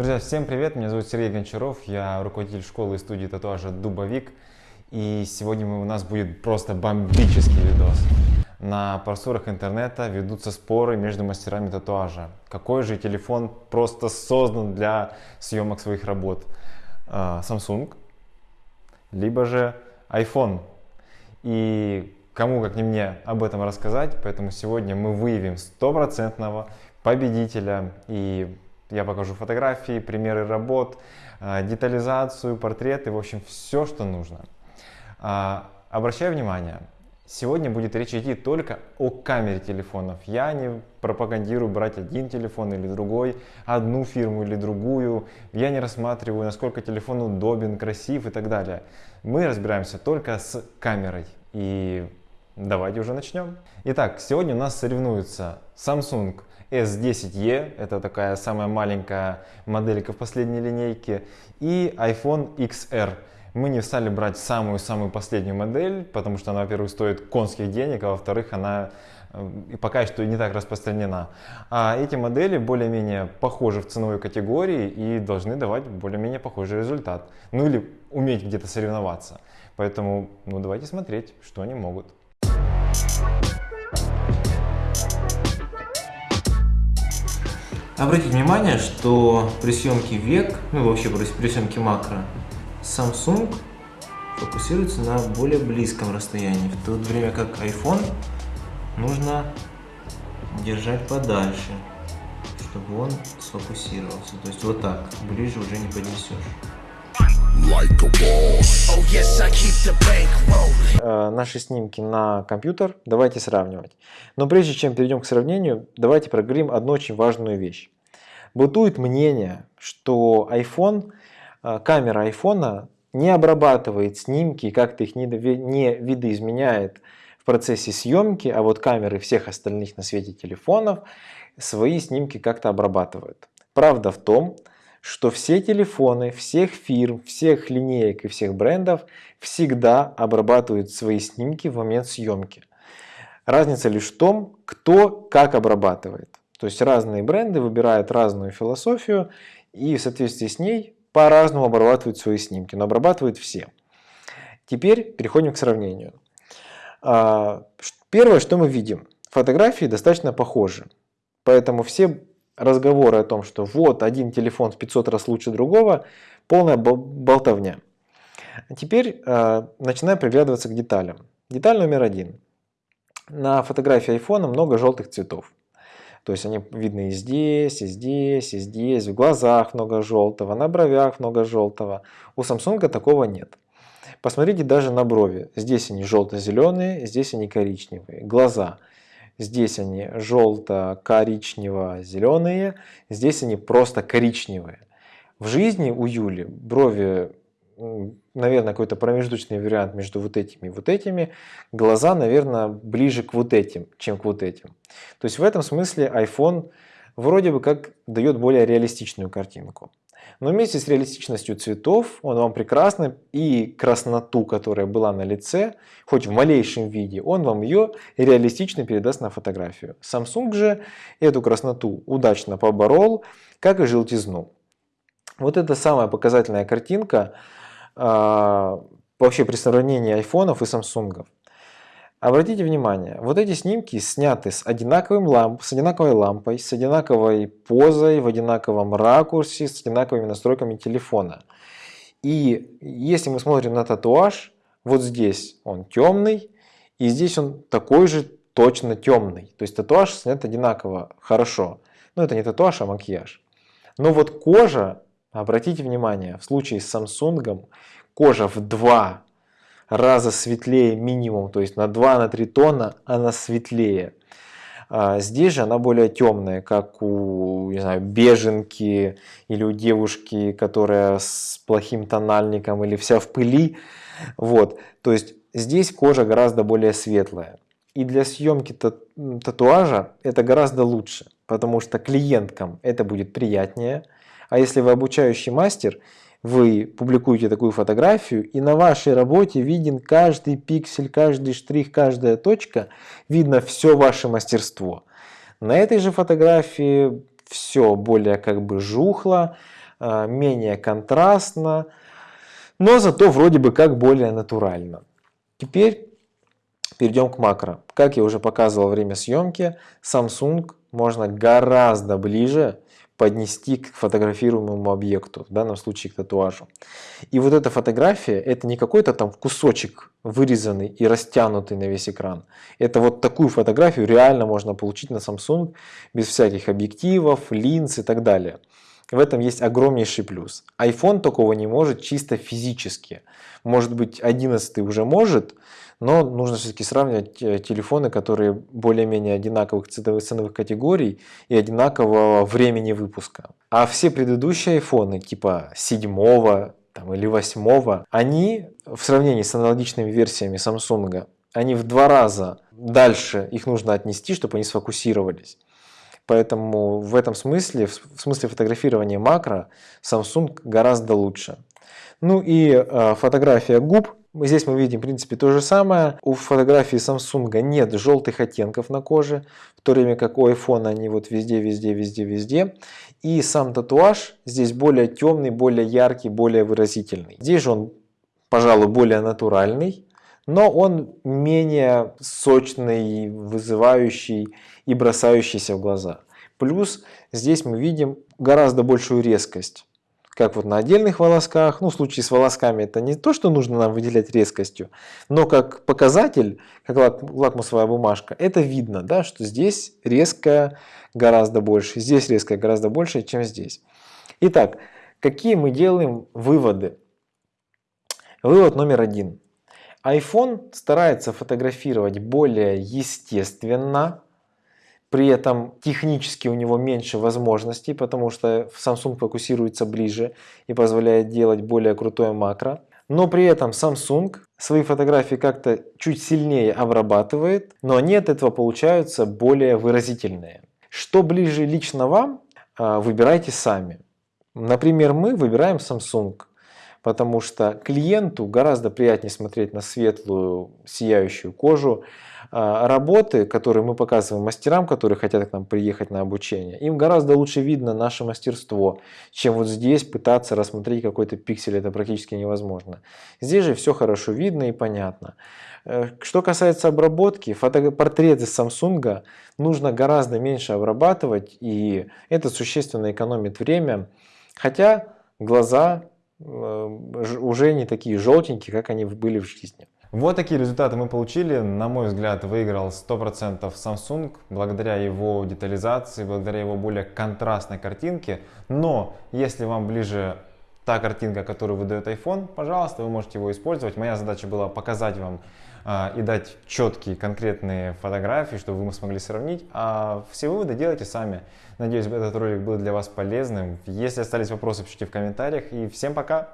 Друзья, всем привет! Меня зовут Сергей Гончаров, я руководитель школы и студии татуажа Дубовик. И сегодня у нас будет просто бомбический видос. На просторах интернета ведутся споры между мастерами татуажа. Какой же телефон просто создан для съемок своих работ? А, Samsung, либо же iPhone. И кому как не мне об этом рассказать, поэтому сегодня мы выявим стопроцентного победителя и я покажу фотографии, примеры работ, а, детализацию, портреты, в общем, все, что нужно. А, обращаю внимание, сегодня будет речь идти только о камере телефонов. Я не пропагандирую брать один телефон или другой, одну фирму или другую. Я не рассматриваю, насколько телефон удобен, красив и так далее. Мы разбираемся только с камерой. И давайте уже начнем. Итак, сегодня у нас соревнуются Samsung S10e, это такая самая маленькая моделька в последней линейке, и iPhone XR. Мы не стали брать самую-самую последнюю модель, потому что она, во-первых, стоит конских денег, а во-вторых, она э, пока что не так распространена. А эти модели более-менее похожи в ценовой категории и должны давать более-менее похожий результат. Ну или уметь где-то соревноваться. Поэтому ну, давайте смотреть, что они могут. Обратите внимание, что при съемке век, ну вообще при, съемке макро, Samsung фокусируется на более близком расстоянии, в то время как iPhone нужно держать подальше, чтобы он сфокусировался. То есть вот так, ближе уже не поднесешь. Like oh, yes, э, наши снимки на компьютер давайте сравнивать. Но прежде чем перейдем к сравнению, давайте проговорим одну очень важную вещь. Бытует мнение, что iPhone, э, камера iPhone не обрабатывает снимки, как-то их не, не видоизменяет в процессе съемки, а вот камеры всех остальных на свете телефонов свои снимки как-то обрабатывают. Правда в том, что все телефоны всех фирм, всех линеек и всех брендов всегда обрабатывают свои снимки в момент съемки. Разница лишь в том, кто как обрабатывает. То есть разные бренды выбирают разную философию и в соответствии с ней по-разному обрабатывают свои снимки, но обрабатывают все. Теперь переходим к сравнению. А, первое, что мы видим, фотографии достаточно похожи. Поэтому все разговоры о том, что вот один телефон в 500 раз лучше другого, полная болтовня. Теперь э, начинаем приглядываться к деталям. Деталь номер один. На фотографии iPhone много желтых цветов. То есть они видны и здесь, и здесь, и здесь, в глазах много желтого, на бровях много желтого. У Samsung такого нет. Посмотрите даже на брови. Здесь они желто-зеленые, здесь они коричневые. Глаза. Здесь они желто-коричнево-зеленые, здесь они просто коричневые. В жизни у Юли брови, наверное, какой-то промежуточный вариант между вот этими и вот этими. Глаза, наверное, ближе к вот этим, чем к вот этим. То есть в этом смысле iPhone вроде бы как дает более реалистичную картинку. Но вместе с реалистичностью цветов он вам прекрасно и красноту, которая была на лице, хоть в малейшем виде, он вам ее реалистично передаст на фотографию. Samsung же эту красноту удачно поборол, как и желтизну. Вот это самая показательная картинка э, вообще при сравнении айфонов и самсунгов. Обратите внимание, вот эти снимки сняты с, одинаковым ламп, с одинаковой лампой, с одинаковой позой, в одинаковом ракурсе, с одинаковыми настройками телефона. И если мы смотрим на татуаж, вот здесь он темный, и здесь он такой же точно темный. То есть татуаж снят одинаково хорошо. Но это не татуаж, а макияж. Но вот кожа, обратите внимание, в случае с Samsung кожа в два раза светлее минимум, то есть на 2-3 тона она светлее. А здесь же она более темная, как у не знаю, беженки или у девушки, которая с плохим тональником или вся в пыли. Вот. То есть здесь кожа гораздо более светлая. И для съемки татуажа это гораздо лучше, потому что клиенткам это будет приятнее. А если вы обучающий мастер, вы публикуете такую фотографию, и на вашей работе виден каждый пиксель, каждый штрих, каждая точка, видно все ваше мастерство. На этой же фотографии все более как бы жухло, а, менее контрастно, но зато вроде бы как более натурально. Теперь перейдем к макро. Как я уже показывал время съемки, Samsung можно гораздо ближе поднести к фотографируемому объекту, в данном случае к татуажу. И вот эта фотография, это не какой-то там кусочек вырезанный и растянутый на весь экран. Это вот такую фотографию реально можно получить на Samsung без всяких объективов, линз и так далее. В этом есть огромнейший плюс. iPhone такого не может чисто физически. Может быть 11 уже может, но нужно все-таки сравнивать э, телефоны, которые более-менее одинаковых ценовых, категорий и одинакового времени выпуска. А все предыдущие айфоны типа 7 там, или 8, они в сравнении с аналогичными версиями Samsung, они в два раза дальше их нужно отнести, чтобы они сфокусировались. Поэтому в этом смысле, в смысле фотографирования макро, Samsung гораздо лучше. Ну и э, фотография губ Здесь мы видим, в принципе, то же самое. У фотографии Samsung нет желтых оттенков на коже, в то время как у iPhone они вот везде, везде, везде, везде. И сам татуаж здесь более темный, более яркий, более выразительный. Здесь же он, пожалуй, более натуральный, но он менее сочный, вызывающий и бросающийся в глаза. Плюс здесь мы видим гораздо большую резкость как вот на отдельных волосках. Ну, в случае с волосками это не то, что нужно нам выделять резкостью, но как показатель, как лак, лакмусовая бумажка, это видно, да, что здесь резкая гораздо больше, здесь резкая гораздо больше, чем здесь. Итак, какие мы делаем выводы? Вывод номер один. iPhone старается фотографировать более естественно, при этом технически у него меньше возможностей, потому что Samsung фокусируется ближе и позволяет делать более крутое макро. Но при этом Samsung свои фотографии как-то чуть сильнее обрабатывает, но они от этого получаются более выразительные. Что ближе лично вам, а, выбирайте сами. Например, мы выбираем Samsung, потому что клиенту гораздо приятнее смотреть на светлую сияющую кожу, а, работы, которые мы показываем мастерам, которые хотят к нам приехать на обучение, им гораздо лучше видно наше мастерство, чем вот здесь пытаться рассмотреть какой-то пиксель, это практически невозможно. Здесь же все хорошо видно и понятно. Э, что касается обработки, портреты Samsung нужно гораздо меньше обрабатывать, и это существенно экономит время, хотя глаза уже не такие желтенькие, как они были в жизни. Вот такие результаты мы получили. На мой взгляд, выиграл 100% Samsung благодаря его детализации, благодаря его более контрастной картинке. Но если вам ближе та картинка, которую выдает iPhone, пожалуйста, вы можете его использовать. Моя задача была показать вам а, и дать четкие конкретные фотографии, чтобы вы смогли сравнить. А все выводы делайте сами. Надеюсь, этот ролик был для вас полезным. Если остались вопросы, пишите в комментариях. И всем пока!